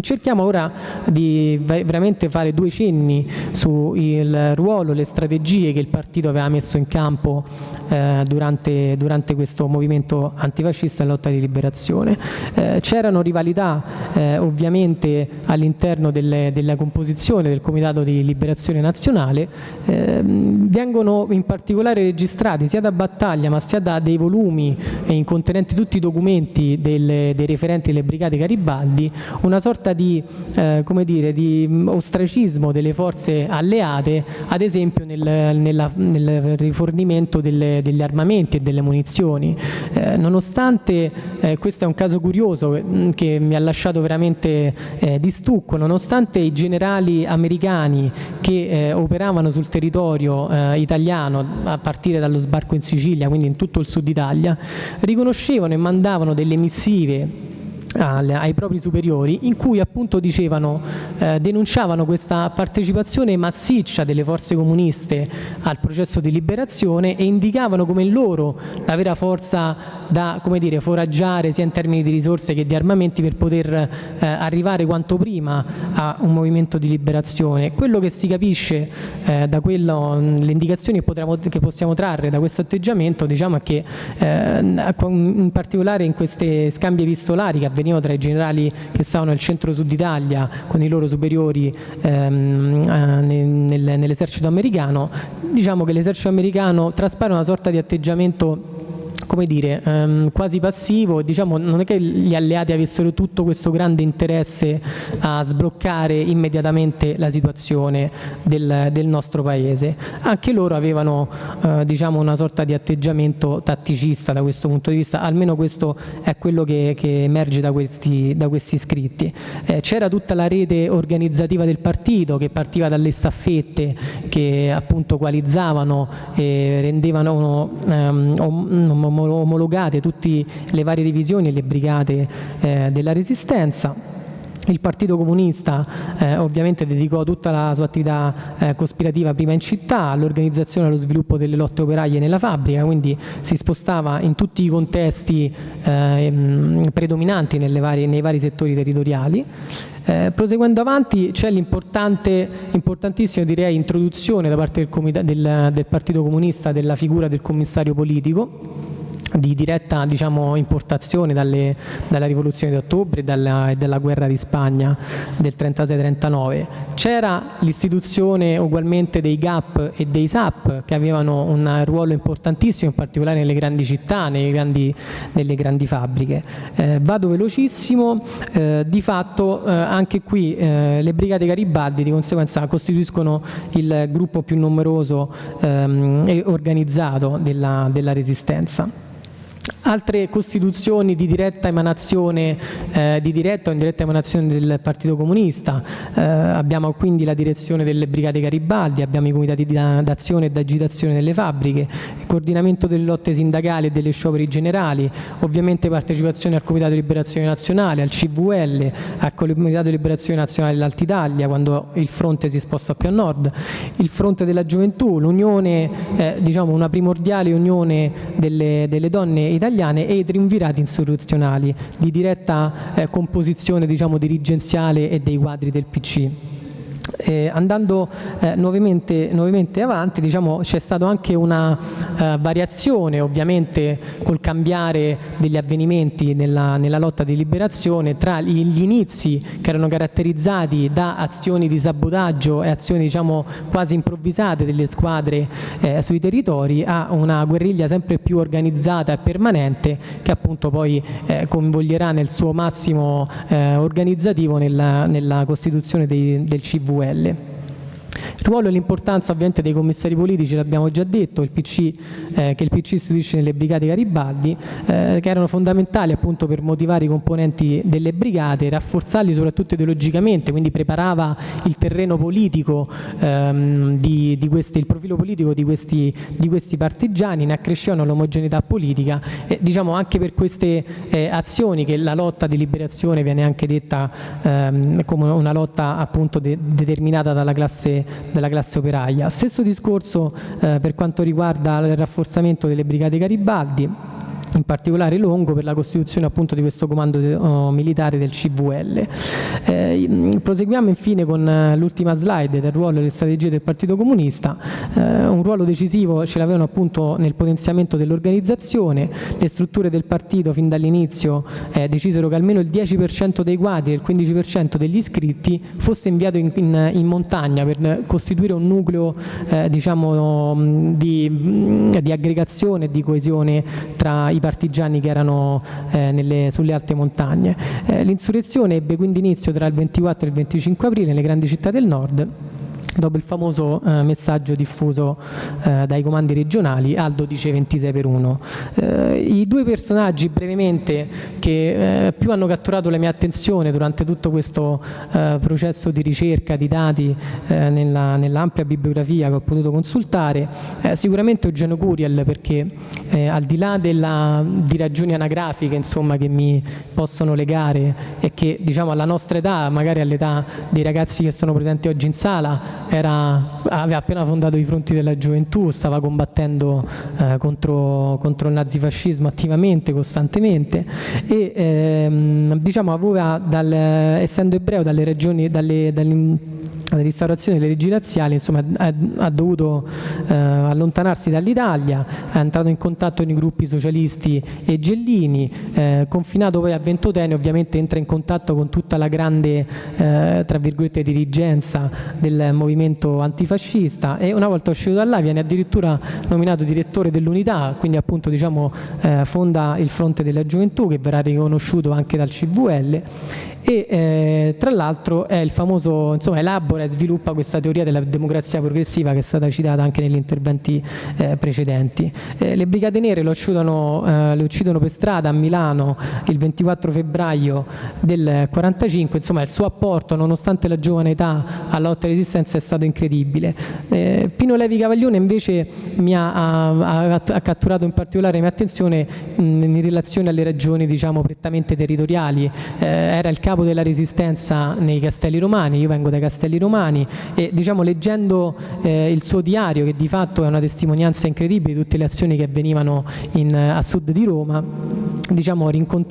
Cerchiamo ora di veramente fare due cenni sul ruolo, le strategie che il partito aveva messo in campo eh, durante, durante, questo movimento antifascista e lotta di liberazione. Eh, C'erano rivalità eh, ovviamente all'interno della composizione del Comitato di Liberazione Nazionale, ehm, vengono in particolare registrati sia da Battaglia ma sia da dei volumi contenenti tutti i documenti delle, dei referenti delle brigate Garibaldi, una sorta sorta di, eh, come dire, di ostracismo delle forze alleate, ad esempio nel, nella, nel rifornimento delle, degli armamenti e delle munizioni. Eh, nonostante, eh, questo è un caso curioso mm, che mi ha lasciato veramente eh, di stucco, nonostante i generali americani che eh, operavano sul territorio eh, italiano a partire dallo sbarco in Sicilia, quindi in tutto il sud Italia, riconoscevano e mandavano delle missive ai propri superiori in cui appunto dicevano, eh, denunciavano questa partecipazione massiccia delle forze comuniste al processo di liberazione e indicavano come loro la vera forza da dire, foraggiare sia in termini di risorse che di armamenti per poter eh, arrivare quanto prima a un movimento di liberazione. Quello che si capisce eh, da quello, le indicazioni che, potremo, che, possiamo trarre da questo atteggiamento diciamo, è che eh, in particolare in queste scambi epistolari che avvenivano avvenivano tra i generali che stavano nel centro-sud Italia con i loro superiori ehm, eh, nel, nell'esercito americano, diciamo che l'esercito americano traspare una sorta di atteggiamento come dire, ehm, quasi passivo, diciamo, non è che gli alleati avessero tutto questo grande interesse a sbloccare immediatamente la situazione del, del nostro paese, anche loro avevano eh, diciamo, una sorta di atteggiamento tatticista da questo punto di vista, almeno questo è quello che, che emerge da questi, da questi scritti. Eh, C'era tutta la rete organizzativa del partito che partiva dalle staffette che appunto coalizzavano e rendevano um, omologate tutte le varie divisioni e le brigate eh, della resistenza. Il Partito Comunista eh, ovviamente dedicò tutta la sua attività eh, cospirativa prima in città, all'organizzazione e allo sviluppo delle lotte operaie nella fabbrica, quindi si spostava in tutti i contesti eh, predominanti varie, nei vari settori territoriali. Eh, proseguendo avanti c'è l'importante, importantissima direi introduzione da parte del, del, del Partito Comunista della figura del commissario politico, di diretta diciamo, importazione dalle, dalla rivoluzione di ottobre e dalla, dalla, guerra di Spagna del 36-39. C'era l'istituzione ugualmente dei GAP e dei SAP che avevano un ruolo importantissimo in particolare nelle grandi città, grandi, nelle grandi fabbriche. Eh, vado velocissimo, eh, di fatto eh, anche qui eh, le brigate Garibaldi di conseguenza costituiscono il gruppo più numeroso ehm, e organizzato della, della resistenza. Altre costituzioni di diretta emanazione, eh, di diretta o indiretta emanazione del Partito Comunista, eh, abbiamo quindi la direzione delle Brigate Garibaldi, abbiamo i comitati d'azione e d'agitazione delle fabbriche, il coordinamento delle lotte sindacali e delle scioperi generali, ovviamente partecipazione al Comitato di Liberazione Nazionale, al CVL, al Comitato di Liberazione Nazionale dell'Altitalia quando il fronte si sposta più a nord, il fronte della gioventù, l'unione, eh, diciamo una primordiale unione delle, delle donne italiane italiane e i triumvirati insurrezionali di diretta eh, composizione diciamo, dirigenziale e dei quadri del PC. Eh, andando eh, nuovamente, nuovamente, avanti diciamo, c'è stata anche una eh, variazione ovviamente col cambiare degli avvenimenti nella, nella, lotta di liberazione tra gli inizi che erano caratterizzati da azioni di sabotaggio e azioni diciamo, quasi improvvisate delle squadre eh, sui territori a una guerriglia sempre più organizzata e permanente che appunto poi eh, coinvolgerà nel suo massimo eh, organizzativo nella, nella costituzione dei, del CVE quelle. Il ruolo e l'importanza ovviamente dei commissari politici, l'abbiamo già detto, il PC, eh, che il PC istituisce nelle brigate Garibaldi, eh, che erano fondamentali appunto per motivare i componenti delle brigate, rafforzarli soprattutto ideologicamente, quindi preparava il terreno politico, ehm, di, di questi, il profilo politico di questi, di questi partigiani, ne accrescevano l'omogeneità politica e diciamo anche per queste eh, azioni che la lotta di liberazione viene anche detta ehm, come una lotta appunto de determinata dalla classe della classe operaia. Stesso discorso eh, per quanto riguarda il rafforzamento delle brigate Garibaldi, in particolare Longo per la costituzione appunto di questo comando uh, militare del CVL. Eh, proseguiamo infine con uh, l'ultima slide del ruolo e delle strategie del Partito Comunista, eh, un ruolo decisivo ce l'avevano appunto nel potenziamento dell'organizzazione, le strutture del partito fin dall'inizio eh, decisero che almeno il 10% dei quadri e il 15% degli iscritti fosse inviato in, in, in montagna per costituire un nucleo eh, diciamo, di, di aggregazione e di coesione tra i partigiani che erano eh, nelle, sulle alte montagne. Eh, l'insurrezione ebbe quindi inizio tra il 24 e il 25 aprile nelle grandi città del nord dopo il famoso eh, messaggio diffuso eh, dai comandi regionali Aldo dice 26 per 1. Eh, I due personaggi brevemente che eh, più hanno catturato la mia attenzione durante tutto questo eh, processo di ricerca di dati eh, nella, nell'ampia bibliografia che ho potuto consultare, sicuramente Eugenio Curiel perché al di là della, di ragioni anagrafiche insomma, che mi possono legare e che diciamo alla nostra età, magari all'età dei ragazzi che sono presenti oggi in sala, era, aveva appena fondato i fronti della gioventù, stava combattendo eh, contro, contro, il nazifascismo attivamente, costantemente. E ehm, diciamo aveva, dal, essendo ebreo dalle regioni, dalle, dalle la restaurazione delle leggi razziali insomma, ha, ha dovuto eh, allontanarsi dall'Italia, è entrato in contatto con i gruppi socialisti e gellini, eh, confinato poi a Ventotene ovviamente entra in contatto con tutta la grande eh, tra virgolette dirigenza del movimento antifascista e una volta uscito da là viene addirittura nominato direttore dell'unità, quindi appunto diciamo eh, fonda il fronte della gioventù che verrà riconosciuto anche dal CVL e eh, tra l'altro è il famoso, insomma elabora e sviluppa questa teoria della democrazia progressiva che è stata citata anche negli interventi eh, precedenti. Eh, le Brigate Nere uccidono, eh, lo uccidono, per strada a Milano il 24 febbraio del 45, insomma il suo apporto nonostante la giovane età alla lotta e resistenza è stato incredibile. Eh, Pino Levi Cavaglione invece mi ha, ha, ha, catturato in particolare la mia attenzione mh, in relazione alle ragioni diciamo prettamente territoriali, eh, era il capo capo della resistenza nei Castelli Romani, io vengo dai Castelli Romani e diciamo leggendo eh, il suo diario che di fatto è una testimonianza incredibile di tutte le azioni che avvenivano in, a sud di Roma diciamo,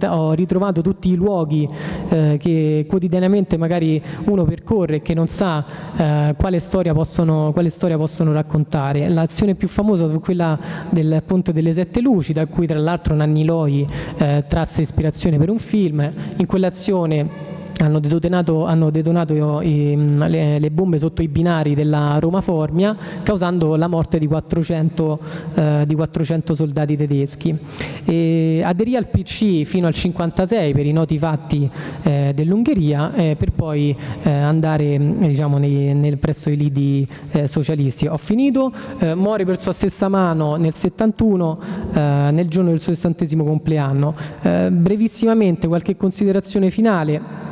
ho ritrovato tutti i luoghi eh, che quotidianamente magari uno percorre e che non sa eh, quale, storia possono, quale, storia possono, raccontare. L'azione più famosa fu quella del Ponte delle Sette Luci, da cui tra l'altro Nanni Loi eh, trasse ispirazione per un film. In quell'azione hanno detonato, hanno detonato i, le, le, bombe sotto i binari della Roma Formia causando la morte di 400, eh, di 400 soldati tedeschi. E aderì al PC fino al 1956 per i noti fatti eh, dell'Ungheria eh, per poi eh, andare diciamo, nei, nel, presso i lidi eh, socialisti. Ho finito, eh, muore per sua stessa mano nel 71 nel giorno del suo sessantesimo compleanno. brevissimamente qualche considerazione finale.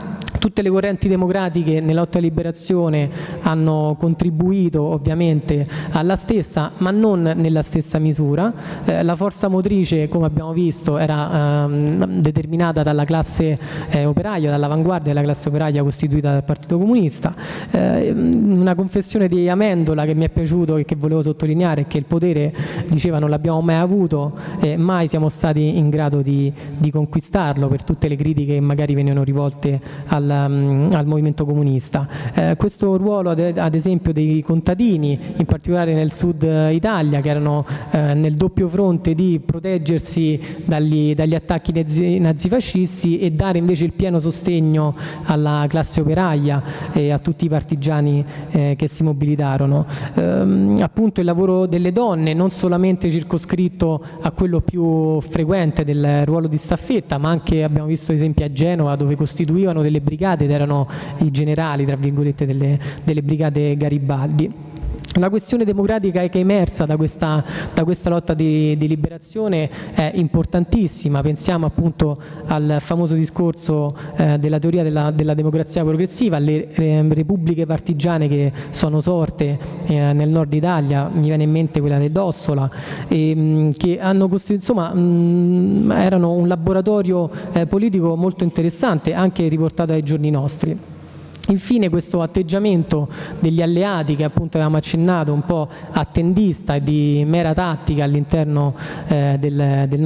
Tutte le correnti democratiche nella lotta liberazione hanno contribuito ovviamente alla stessa, ma non nella stessa misura. Eh, la forza motrice, come abbiamo visto, era ehm, determinata dalla classe eh, operaia, dall'avanguardia della classe operaia costituita dal Partito Comunista. Eh, una confessione di Amendola che mi è piaciuto e che volevo sottolineare è che il potere, diceva, non l'abbiamo mai avuto e mai siamo stati in grado di, di conquistarlo per tutte le critiche che magari venivano rivolte al al, al movimento comunista. Eh, questo ruolo ad, ad, esempio dei contadini, in particolare nel sud Italia, che erano eh, nel doppio fronte di proteggersi dagli, dagli attacchi nazi, nazifascisti e dare invece il pieno sostegno alla classe operaia e a tutti i partigiani eh, che si mobilitarono. Ehm, appunto il lavoro delle donne, non solamente circoscritto a quello più frequente del ruolo di staffetta, ma anche abbiamo visto esempi a Genova dove costituivano delle brigate ed erano i generali tra virgolette delle, delle brigate Garibaldi. La questione democratica che è emersa da questa, da questa lotta di, di, liberazione è importantissima, pensiamo appunto al famoso discorso eh, della teoria della, della, democrazia progressiva, alle eh, repubbliche partigiane che sono sorte eh, nel nord Italia, mi viene in mente quella del Dossola, e, mh, che hanno insomma, mh, erano un laboratorio eh, politico molto interessante, anche riportato ai giorni nostri. Infine questo atteggiamento degli alleati che appunto avevamo accennato un po' attendista e di mera tattica all'interno eh, del, del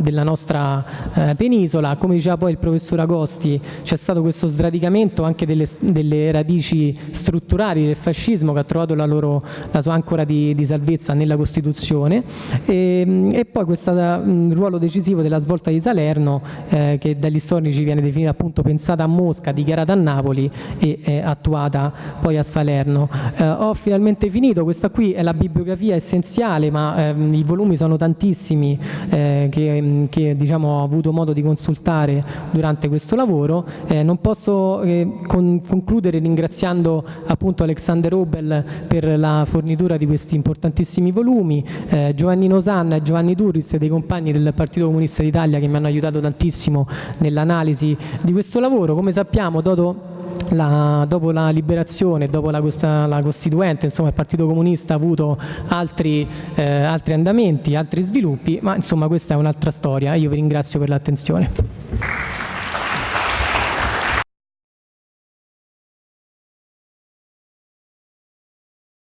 della nostra eh, penisola, come diceva poi il professor Agosti c'è stato questo sradicamento anche delle, delle, radici strutturali del fascismo che ha trovato la, loro, la sua ancora di, di, salvezza nella Costituzione. E, e poi questo ruolo decisivo della svolta di Salerno eh, che dagli storici viene definita appunto pensata a Mosca, dichiarata a Napoli e è attuata poi a Salerno. Eh, ho finalmente finito, questa qui è la bibliografia essenziale ma ehm, i volumi sono tantissimi eh, che, che diciamo, ho avuto modo di consultare durante questo lavoro. Eh, non posso eh, con, concludere ringraziando appunto Alexander Obel per la fornitura di questi importantissimi volumi, eh, Giovanni Nosanna e Giovanni Turris dei compagni del Partito Comunista d'Italia che mi hanno aiutato tantissimo nell'analisi di questo lavoro. Come sappiamo, Dodo la, dopo la liberazione, dopo la, la, Costituente, insomma il Partito Comunista ha avuto altri, eh, altri andamenti, altri sviluppi, ma insomma questa è un'altra storia. Io vi ringrazio per l'attenzione.